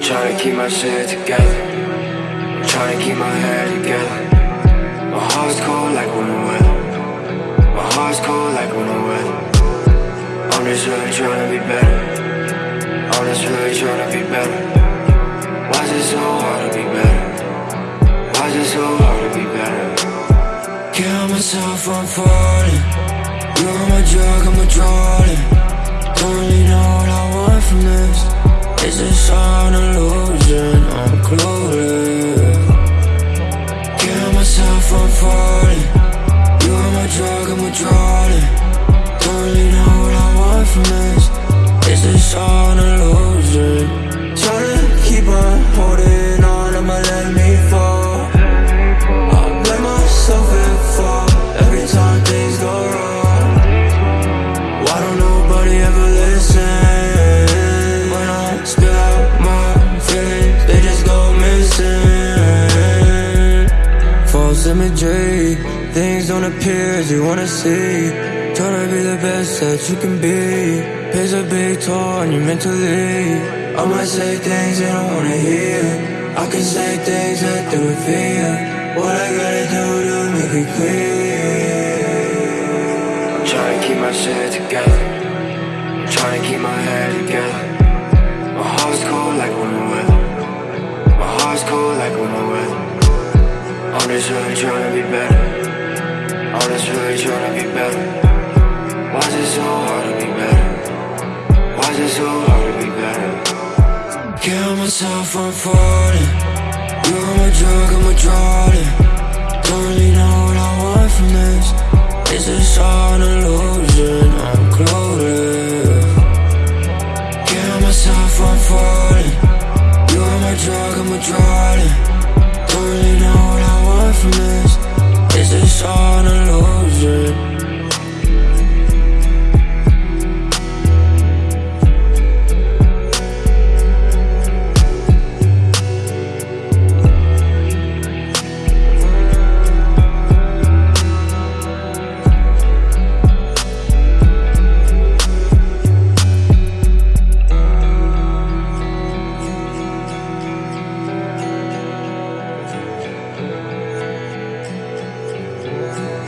trying to keep my shit together. I'm trying to keep my head together. My heart's cold like winter weather. My heart's cold like winter weather. I'm just really trying to be better. I'm just really trying to be better. Why is it so hard to be better? Why is it so hard to be better? Kill myself from falling. You're my drug, I'm a drawing. Don't really know what I want from this. Myself from imagery, things don't appear as you wanna see. Tryna be the best that you can be. Pays a big toll on you mentally. I might say things they don't wanna hear. I can say things that they would fear. What I gotta do to make it clear? I'm trying to keep my shit together. I'm trying to keep my head together. I'm just really trying to be better. I'm just really trying to be better. Why is it so hard to be better? Why is it so hard to be better? Kill myself from falling. You're my drug, I'm a drawing. Don't really know what I want from this. Is this all? I'm Lord.